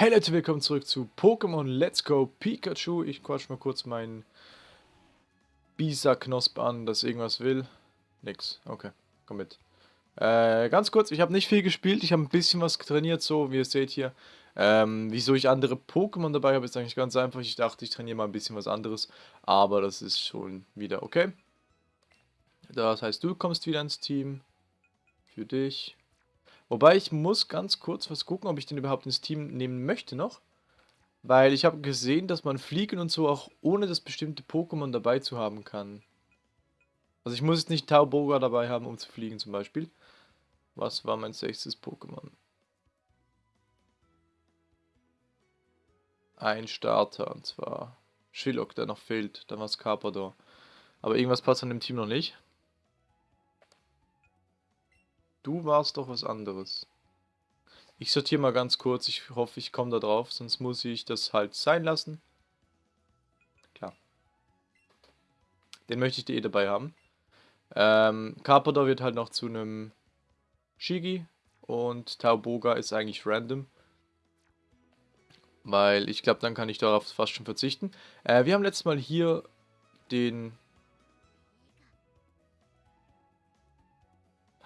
Hey Leute, willkommen zurück zu Pokémon Let's Go Pikachu. Ich quatsch mal kurz meinen Bisa-Knosp an, dass irgendwas will. Nix. Okay, komm mit. Äh, ganz kurz, ich habe nicht viel gespielt, ich habe ein bisschen was trainiert, so wie ihr seht hier. Ähm, wieso ich andere Pokémon dabei habe, ist eigentlich ganz einfach. Ich dachte, ich trainiere mal ein bisschen was anderes, aber das ist schon wieder okay. Das heißt, du kommst wieder ins Team. Für dich. Wobei ich muss ganz kurz was gucken, ob ich den überhaupt ins Team nehmen möchte noch. Weil ich habe gesehen, dass man Fliegen und so auch ohne das bestimmte Pokémon dabei zu haben kann. Also ich muss jetzt nicht Tauboga dabei haben, um zu fliegen zum Beispiel. Was war mein sechstes Pokémon? Ein Starter, und zwar Shillock, der noch fehlt. Dann war es Carpador. Aber irgendwas passt an dem Team noch nicht. Du warst doch was anderes. Ich sortiere mal ganz kurz. Ich hoffe, ich komme da drauf. Sonst muss ich das halt sein lassen. Klar. Den möchte ich eh dabei haben. Ähm, Carpador wird halt noch zu einem Shigi. Und Tauboga ist eigentlich random. Weil ich glaube, dann kann ich darauf fast schon verzichten. Äh, wir haben letztes Mal hier den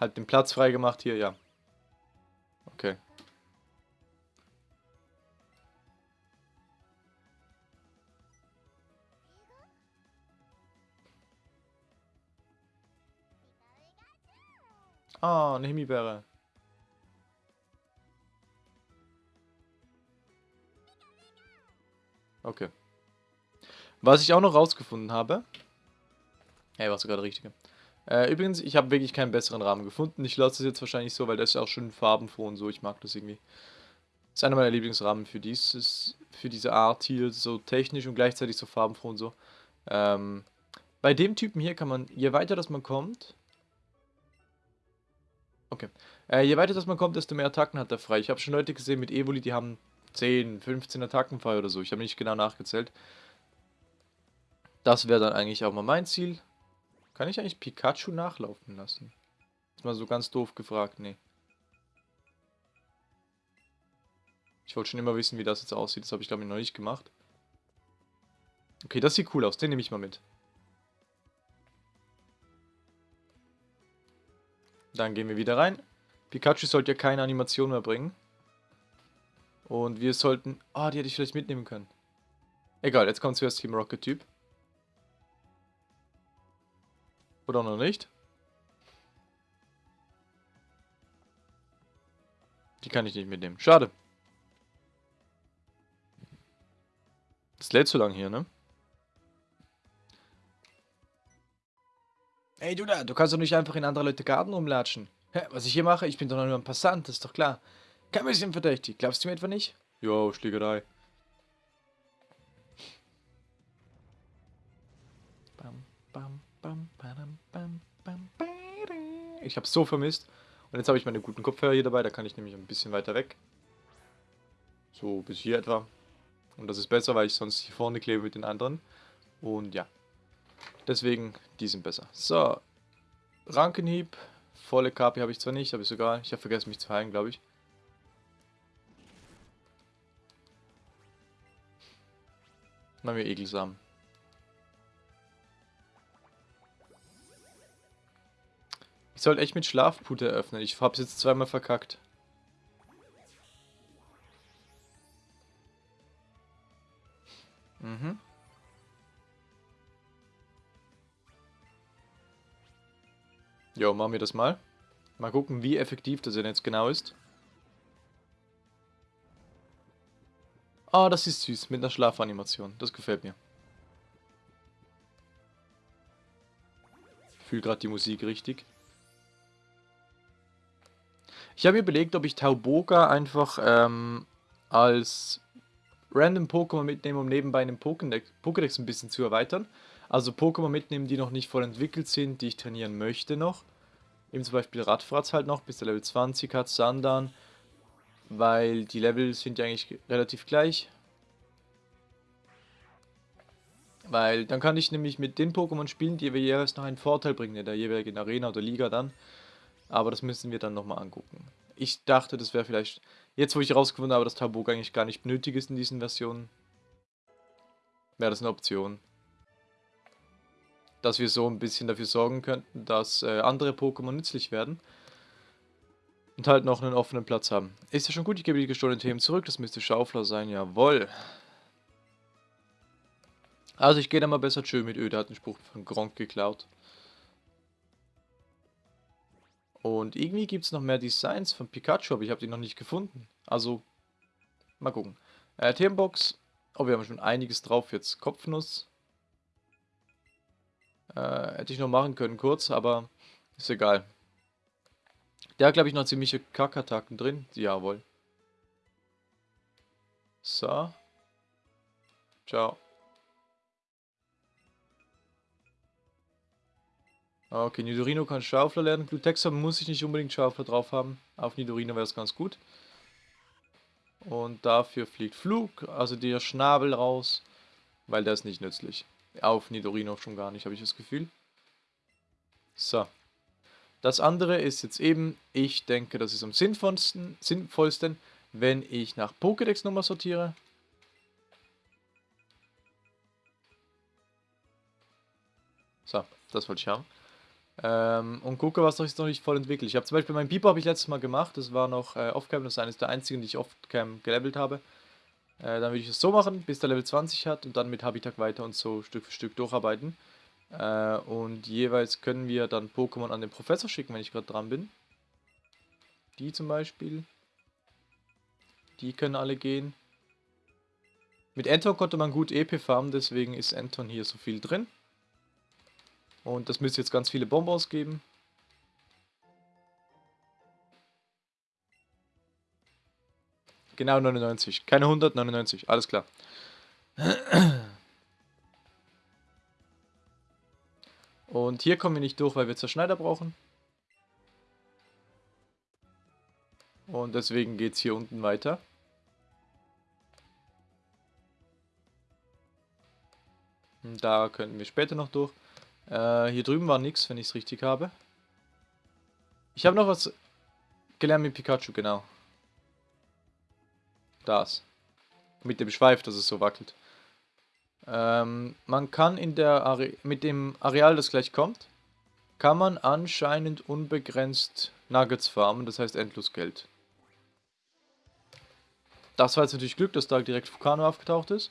Halt den Platz frei gemacht hier, ja. Okay. Ah, eine Himbeere. Okay. Was ich auch noch rausgefunden habe. Hey, war sogar der richtige. Äh, übrigens, ich habe wirklich keinen besseren Rahmen gefunden. Ich lasse es jetzt wahrscheinlich so, weil das ist auch schön farbenfroh und so. Ich mag das irgendwie. Das ist einer meiner Lieblingsrahmen für dieses, für diese Art hier, so technisch und gleichzeitig so farbenfroh und so. Ähm, bei dem Typen hier kann man, je weiter das man kommt... Okay. Äh, je weiter das man kommt, desto mehr Attacken hat er frei. Ich habe schon Leute gesehen mit Evoli, die haben 10, 15 Attacken frei oder so. Ich habe nicht genau nachgezählt. Das wäre dann eigentlich auch mal mein Ziel. Kann ich eigentlich Pikachu nachlaufen lassen? Ist mal so ganz doof gefragt, nee. Ich wollte schon immer wissen, wie das jetzt aussieht. Das habe ich, glaube ich, noch nicht gemacht. Okay, das sieht cool aus. Den nehme ich mal mit. Dann gehen wir wieder rein. Pikachu sollte ja keine Animation mehr bringen. Und wir sollten... Ah, oh, die hätte ich vielleicht mitnehmen können. Egal, jetzt kommt zuerst Team Rocket-Typ. Oder noch nicht? Die kann ich nicht mitnehmen. Schade. Das lädt zu lang hier, ne? Ey, du da, du kannst doch nicht einfach in andere Leute Garten rumlatschen. Hä, was ich hier mache, ich bin doch nur ein Passant, das ist doch klar. Kein bisschen verdächtig. Glaubst du mir etwa nicht? Jo, Schlägerei. Bam, bam, bam, bam, Ich hab's so vermisst. Und jetzt habe ich meine guten Kopfhörer hier dabei, da kann ich nämlich ein bisschen weiter weg. So, bis hier etwa. Und das ist besser, weil ich sonst hier vorne klebe mit den anderen. Und ja. Deswegen, die sind besser. So. Rankenhieb. Volle KP habe ich zwar nicht, aber ist egal. Ich habe vergessen mich zu heilen, glaube ich. Machen wir Egelsamen. Ich sollte echt mit Schlafpute eröffnen. Ich hab's jetzt zweimal verkackt. Mhm. Jo, machen wir das mal. Mal gucken, wie effektiv das denn jetzt genau ist. Ah, das ist süß, mit einer Schlafanimation. Das gefällt mir. Ich fühle gerade die Musik richtig. Ich habe mir überlegt, ob ich Tauboga einfach ähm, als random Pokémon mitnehme, um nebenbei einen Pokédex, Pokédex ein bisschen zu erweitern. Also Pokémon mitnehmen, die noch nicht voll entwickelt sind, die ich trainieren möchte noch. Eben zum Beispiel Radfratz halt noch, bis der Level 20 hat, Sandan. Weil die Level sind ja eigentlich relativ gleich. Weil dann kann ich nämlich mit den Pokémon spielen, die jeweils noch einen Vorteil bringen in der jeweiligen Arena oder Liga dann. Aber das müssen wir dann nochmal angucken. Ich dachte, das wäre vielleicht Jetzt, wo ich herausgefunden habe, dass Tabuk eigentlich gar nicht nötig ist in diesen Versionen, wäre das eine Option. Dass wir so ein bisschen dafür sorgen könnten, dass äh, andere Pokémon nützlich werden. Und halt noch einen offenen Platz haben. Ist ja schon gut, ich gebe die gestohlenen Themen zurück. Das müsste Schaufler sein, jawoll. Also ich gehe da mal besser chill mit Ö, der hat einen Spruch von Gronk geklaut. Und irgendwie gibt es noch mehr Designs von Pikachu, aber ich habe die noch nicht gefunden. Also, mal gucken. Äh, Themenbox. Oh, wir haben schon einiges drauf jetzt. Kopfnuss. Äh, hätte ich noch machen können kurz, aber ist egal. Der hat, glaube ich, noch ziemliche Kackattacken drin. Jawohl. So. Ciao. Okay, Nidorino kann Schaufler lernen. Glutexer muss ich nicht unbedingt Schaufler drauf haben. Auf Nidorino wäre es ganz gut. Und dafür fliegt Flug, also der Schnabel raus, weil der ist nicht nützlich. Auf Nidorino schon gar nicht, habe ich das Gefühl. So. Das andere ist jetzt eben, ich denke, das ist am sinnvollsten, sinnvollsten wenn ich nach Pokédex-Nummer sortiere. So, das wollte ich haben. Ähm, und gucke, was sich noch nicht voll entwickelt. Ich habe zum Beispiel meinen Piper habe ich letztes Mal gemacht. Das war noch äh, Offcam, das ist eines der einzigen, die ich Offcam gelevelt habe. Äh, dann würde ich es so machen, bis der Level 20 hat und dann mit Habitat weiter und so Stück für Stück durcharbeiten. Äh, und jeweils können wir dann Pokémon an den Professor schicken, wenn ich gerade dran bin. Die zum Beispiel. Die können alle gehen. Mit Anton konnte man gut EP farmen, deswegen ist Anton hier so viel drin. Und das müsste jetzt ganz viele Bonbons geben. Genau 99. Keine 100, 99. Alles klar. Und hier kommen wir nicht durch, weil wir Zerschneider brauchen. Und deswegen geht es hier unten weiter. Da könnten wir später noch durch. Äh, hier drüben war nichts, wenn ich es richtig habe. Ich habe noch was gelernt mit Pikachu, genau. Das. Mit dem Schweif, dass es so wackelt. Ähm, man kann in der Are mit dem Areal, das gleich kommt, kann man anscheinend unbegrenzt Nuggets farmen, das heißt endlos Geld. Das war jetzt natürlich Glück, dass da direkt Fukano aufgetaucht ist.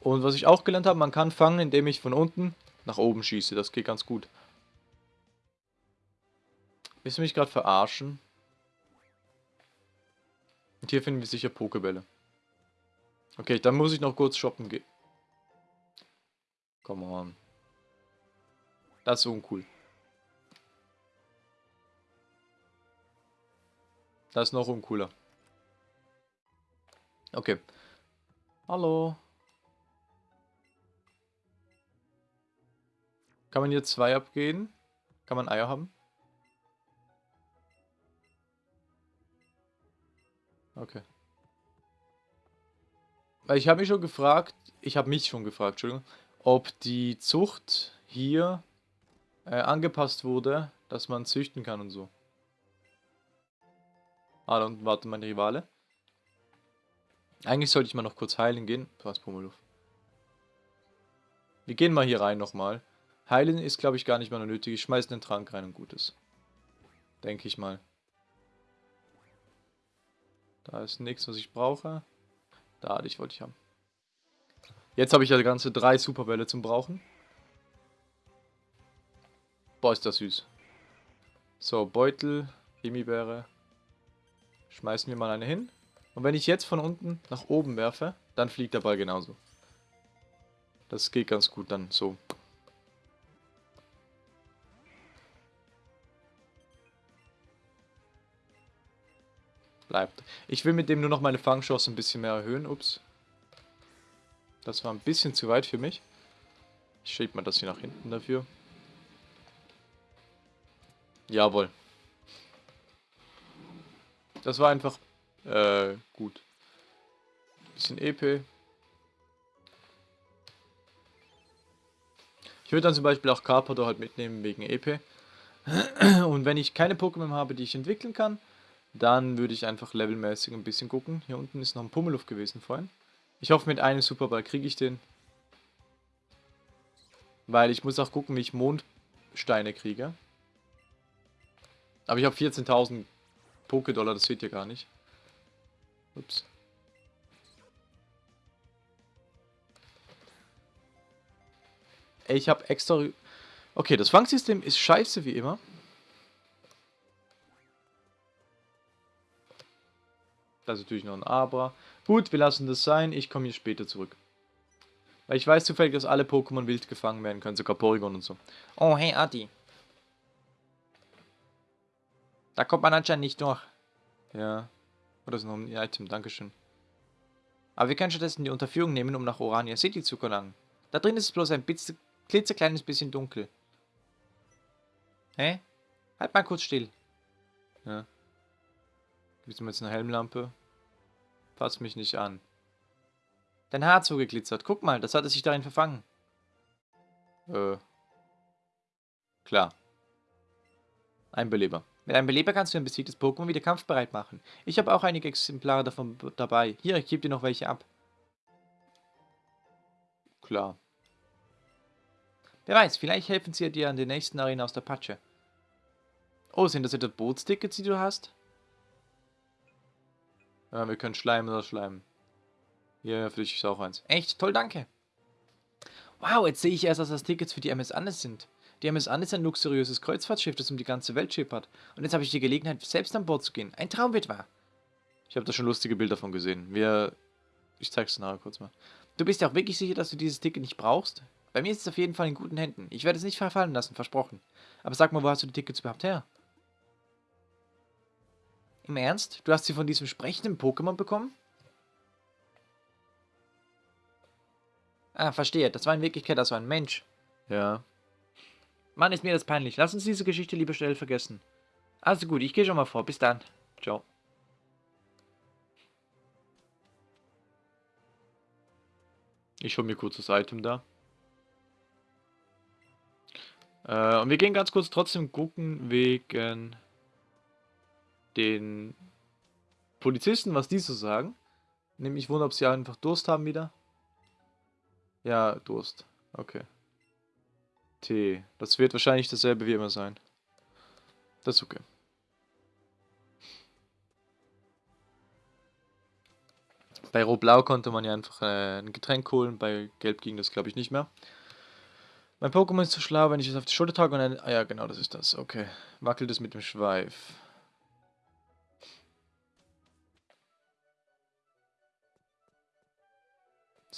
Und was ich auch gelernt habe, man kann fangen, indem ich von unten nach oben schieße. Das geht ganz gut. Willst du mich gerade verarschen? Und hier finden wir sicher Pokebälle. Okay, dann muss ich noch kurz shoppen gehen. Come on. Das ist uncool. Das ist noch uncooler. Okay. Hallo. Kann man hier zwei abgehen? Kann man Eier haben? Okay. Weil ich habe mich schon gefragt, ich habe mich schon gefragt, Entschuldigung, ob die Zucht hier äh, angepasst wurde, dass man züchten kann und so. Ah, da unten wartet mein Rivale. Eigentlich sollte ich mal noch kurz heilen gehen. Was, Pummeluff. Wir gehen mal hier rein nochmal. Heilen ist, glaube ich, gar nicht mehr nötig. Ich schmeiße den Trank rein und gut ist. Denke ich mal. Da ist nichts, was ich brauche. Da, dich wollte ich haben. Jetzt habe ich ja ganze drei Superbälle zum Brauchen. Boah, ist das süß. So, Beutel, Himbeere. Schmeißen wir mal eine hin. Und wenn ich jetzt von unten nach oben werfe, dann fliegt der Ball genauso. Das geht ganz gut dann so. Bleibt. Ich will mit dem nur noch meine Fangchance ein bisschen mehr erhöhen. Ups. Das war ein bisschen zu weit für mich. Ich schiebe mal das hier nach hinten dafür. Jawohl. Das war einfach äh, gut. Bisschen EP. Ich würde dann zum Beispiel auch Carpador halt mitnehmen wegen EP. Und wenn ich keine Pokémon habe, die ich entwickeln kann, Dann würde ich einfach levelmäßig ein bisschen gucken. Hier unten ist noch ein Pummeluff gewesen vorhin. Ich hoffe, mit einem Superball kriege ich den. Weil ich muss auch gucken, wie ich Mondsteine kriege. Aber ich habe 14.000 Poké-Dollar, das seht ihr gar nicht. Ups. Ich habe extra... Okay, das Fangsystem ist scheiße wie immer. Das ist natürlich noch ein Aber. Gut, wir lassen das sein. Ich komme hier später zurück. Weil ich weiß zufällig, dass alle Pokémon wild gefangen werden können, sogar Porygon und so. Oh, hey Adi. Da kommt man anscheinend nicht durch. Ja. Oder ist noch ein Item, Dankeschön. Aber wir können stattdessen die Unterführung nehmen, um nach Orania City zu gelangen. Da drin ist es bloß ein klitzekleines bisschen dunkel. Hä? Halt mal kurz still. Ja. Gibt es jetzt eine Helmlampe? Fass mich nicht an. Dein Haar zugeglitzert. Guck mal, das hatte sich darin verfangen. Äh. Klar. Ein Beleber. Mit einem Beleber kannst du ein besiegtes Pokémon wieder kampfbereit machen. Ich habe auch einige Exemplare davon dabei. Hier, ich gebe dir noch welche ab. Klar. Wer weiß, vielleicht helfen sie dir an der nächsten Arena aus der Patsche. Oh, sind das etwa Bootstickets, die du hast? Ja, wir können schleimen oder schleimen. Ja, für dich ist auch eins. Echt? Toll, danke. Wow, jetzt sehe ich erst, dass das Tickets für die MS Andes sind. Die MS Andes ist ein luxuriöses Kreuzfahrtschiff, das um die ganze Welt schippert. Und jetzt habe ich die Gelegenheit, selbst an Bord zu gehen. Ein Traum wird wahr. Ich habe da schon lustige Bilder von gesehen. Wir... Ich zeig's dir nachher kurz mal. Du bist ja auch wirklich sicher, dass du dieses Ticket nicht brauchst? Bei mir ist es auf jeden Fall in guten Händen. Ich werde es nicht verfallen lassen, versprochen. Aber sag mal, wo hast du die Tickets überhaupt her? Im Ernst? Du hast sie von diesem sprechenden Pokémon bekommen? Ah, verstehe. Das war in Wirklichkeit also ein Mensch. Ja. Mann, ist mir das peinlich. Lass uns diese Geschichte lieber schnell vergessen. Also gut, ich gehe schon mal vor. Bis dann. Ciao. Ich hole mir kurz das Item da. Äh, und wir gehen ganz kurz trotzdem gucken wegen den Polizisten, was die so sagen. Nämlich wundern, ob sie einfach Durst haben wieder. Ja, Durst. Okay. Tee. Das wird wahrscheinlich dasselbe wie immer sein. Das ist okay. Bei Rot-Blau konnte man ja einfach äh, ein Getränk holen, bei Gelb ging das glaube ich nicht mehr. Mein Pokémon ist zu schlau, wenn ich es auf die Schulter trage und dann... Ah ja, genau, das ist das. Okay. Wackelt es mit dem Schweif.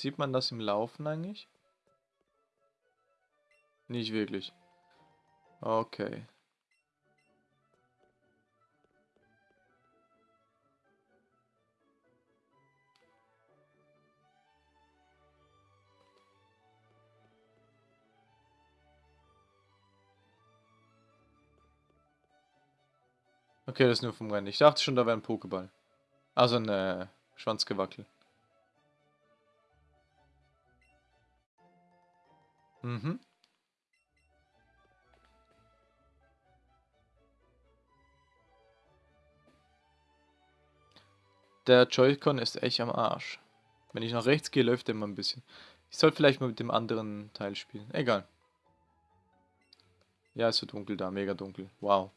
Sieht man das im Laufen eigentlich? Nicht wirklich. Okay. Okay, das ist nur vom Rennen. Ich dachte schon, da wäre ein Pokéball. Also ein äh, Schwanzgewackel. Mhm. Der Joy-Con ist echt am Arsch. Wenn ich nach rechts gehe, läuft er immer ein bisschen. Ich sollte vielleicht mal mit dem anderen Teil spielen. Egal. Ja, ist so dunkel da. Mega dunkel. Wow.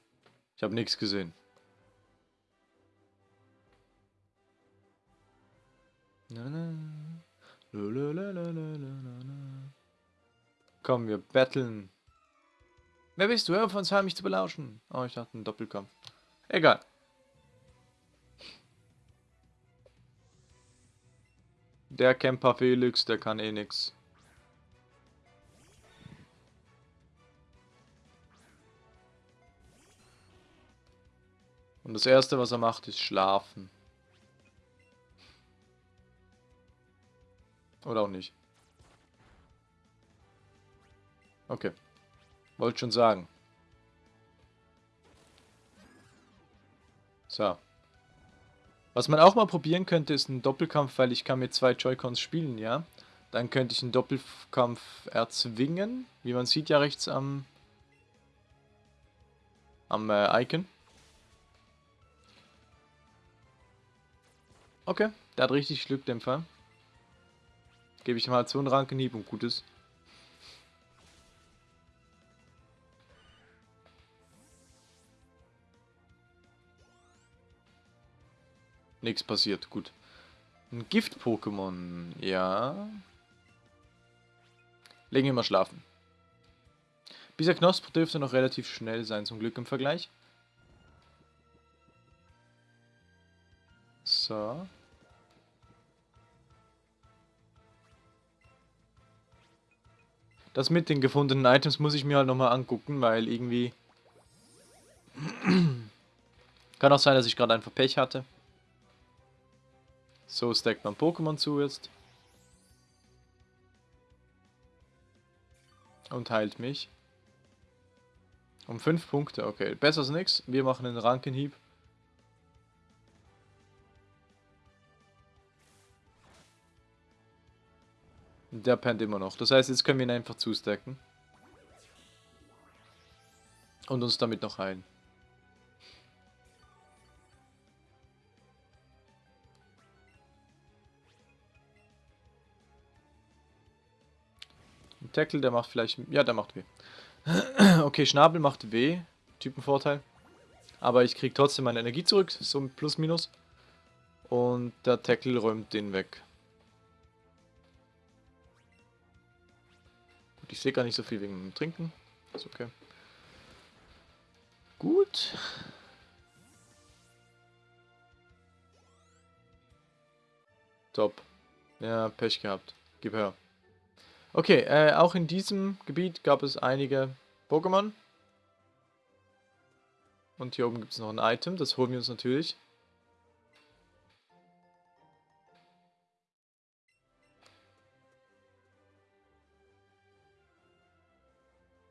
Ich habe nichts gesehen. Na, na. Lalalala. Komm, wir battlen. Wer bist du? Hör von uns heim, mich zu belauschen. Oh, ich dachte, ein Doppelkampf. Egal. Der Camper Felix, der kann eh nix. Und das erste, was er macht, ist schlafen. Oder auch nicht. Okay. Wollte schon sagen. So. Was man auch mal probieren könnte, ist ein Doppelkampf, weil ich kann mit zwei Joy-Cons spielen, ja. Dann könnte ich einen Doppelkampf erzwingen. Wie man sieht ja rechts am, am äh, Icon. Okay, der hat richtig Glück, dem Fall. Gebe ich ihm halt so einen Rankenhieb und gut Nichts passiert, gut. Ein Gift-Pokémon, ja. Legen wir mal schlafen. Dieser Knosp dürfte noch relativ schnell sein, zum Glück im Vergleich. So. Das mit den gefundenen Items muss ich mir halt nochmal angucken, weil irgendwie... Kann auch sein, dass ich gerade einfach Pech hatte. So stackt man Pokémon zu jetzt. Und heilt mich. Um 5 Punkte, okay. Besser als nichts. Wir machen einen Rankenhieb. Der pennt immer noch. Das heißt, jetzt können wir ihn einfach zustacken. Und uns damit noch heilen. Tackle, der macht vielleicht... Ja, der macht weh. okay, Schnabel macht weh. Typenvorteil. Aber ich kriege trotzdem meine Energie zurück. So plus minus. Und der Tackle räumt den weg. Ich sehe gar nicht so viel wegen dem Trinken. Ist okay. Gut. Top. Ja, Pech gehabt. Gib her. Okay, äh, auch in diesem Gebiet gab es einige Pokémon. Und hier oben gibt es noch ein Item, das holen wir uns natürlich.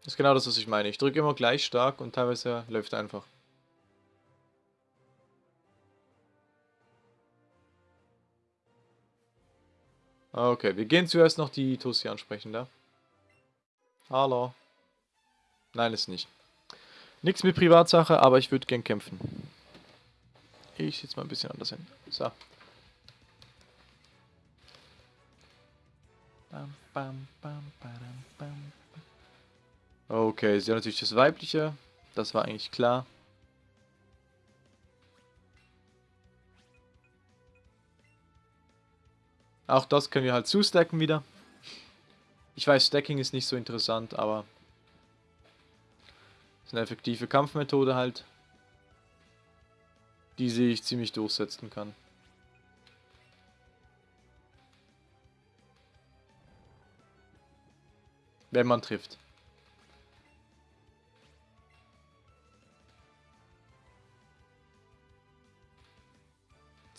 Das ist genau das, was ich meine. Ich drücke immer gleich stark und teilweise läuft einfach. Okay, wir gehen zuerst noch die Tussi ansprechen da. Hallo. Nein, ist nicht. Nichts mit Privatsache, aber ich würde gern kämpfen. Ich sitze mal ein bisschen anders hin. So. Okay, sie hat natürlich das Weibliche. Das war eigentlich klar. Auch das können wir halt zustacken wieder. Ich weiß, Stacking ist nicht so interessant, aber ist eine effektive Kampfmethode halt, die sich ziemlich durchsetzen kann. Wenn man trifft.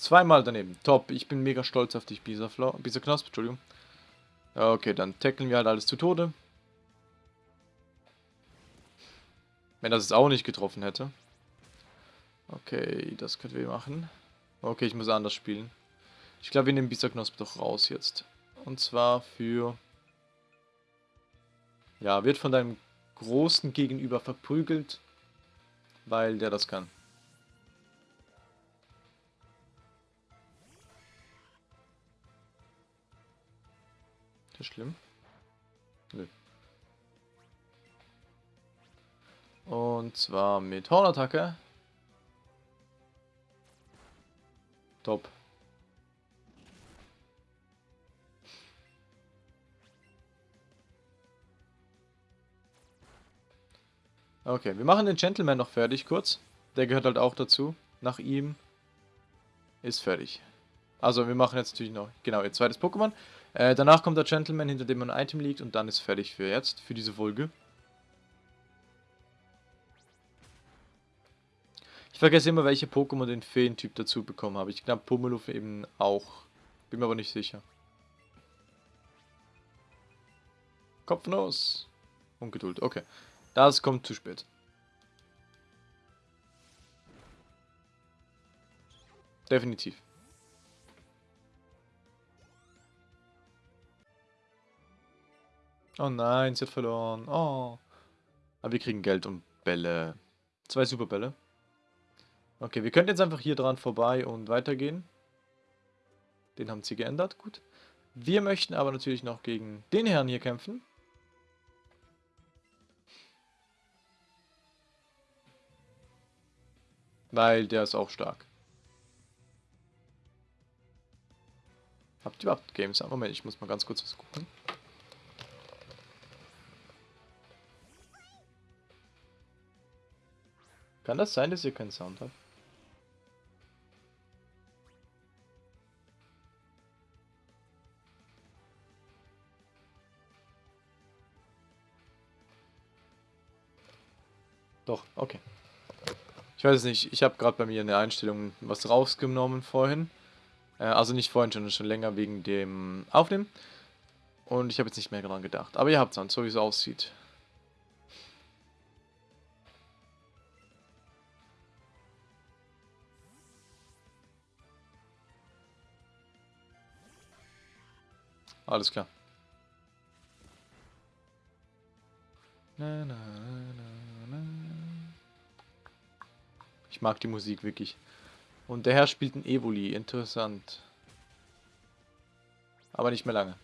Zweimal daneben. Top. Ich bin mega stolz auf dich, Bisa, Bisa Knosp. Entschuldigung. Okay, dann tackeln wir halt alles zu Tode. Wenn das es auch nicht getroffen hätte. Okay, das können wir machen. Okay, ich muss anders spielen. Ich glaube, wir nehmen Bisaknosp doch raus jetzt. Und zwar für... Ja, wird von deinem großen Gegenüber verprügelt, weil der das kann. Das schlimm? Nö. Und zwar mit Hornattacke. Top. Okay, wir machen den Gentleman noch fertig kurz. Der gehört halt auch dazu. Nach ihm ist fertig. Also wir machen jetzt natürlich noch, genau, ihr zweites Pokémon. Äh, danach kommt der Gentleman, hinter dem ein Item liegt und dann ist fertig für jetzt, für diese Folge. Ich vergesse immer, welche Pokémon den Feentyp dazu bekommen habe. Ich glaube Pummeluff eben auch. Bin mir aber nicht sicher. Kopfnuss. Ungeduld, okay. Das kommt zu spät. Definitiv. Oh nein, sie hat verloren. Oh. Aber wir kriegen Geld und Bälle. Zwei Superbälle. Okay, wir könnten jetzt einfach hier dran vorbei und weitergehen. Den haben sie geändert, gut. Wir möchten aber natürlich noch gegen den Herrn hier kämpfen. Weil der ist auch stark. Habt ihr überhaupt Games? Moment, ich muss mal ganz kurz was gucken. Kann das sein, dass ihr keinen Sound habt? Doch, okay. Ich weiß es nicht, ich habe gerade bei mir in der Einstellung was rausgenommen vorhin. Äh, also nicht vorhin schon, schon länger wegen dem Aufnehmen. Und ich habe jetzt nicht mehr daran gedacht. Aber ihr habt es so wie es aussieht. Alles klar. Na, na, na, ich mag die Musik wirklich. Und der Herr spielt ein Evoli. Interessant. Aber nicht mehr lange.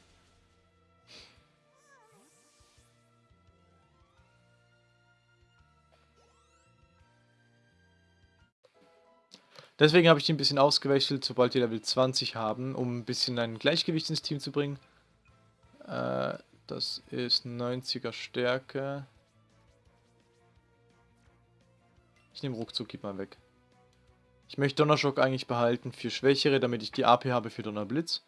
Deswegen habe ich die ein bisschen ausgewechselt, sobald die Level 20 haben, um ein bisschen ein Gleichgewicht ins Team zu bringen. Äh, das ist 90er Stärke. Ich nehme ruckzuck, gib mal weg. Ich möchte Donnerschock eigentlich behalten für Schwächere, damit ich die AP habe für Donnerblitz.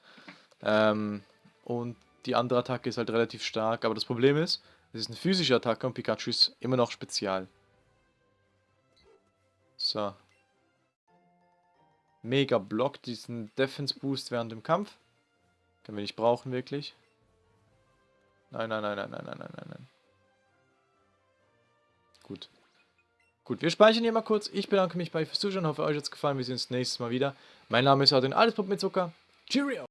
Ähm, und die andere Attacke ist halt relativ stark, aber das Problem ist, es ist eine physische Attacke und Pikachu ist immer noch spezial. So. Mega Block, diesen Defense Boost während dem Kampf. Können wir nicht brauchen, wirklich. Nein, nein, nein, nein, nein, nein, nein, nein. Gut. Gut, wir speichern hier mal kurz. Ich bedanke mich bei euch fürs Zuschauen. Hoffe, euch hat es gefallen. Wir sehen uns nächstes Mal wieder. Mein Name ist Adrian, alles Pop mit Zucker. Cheerio!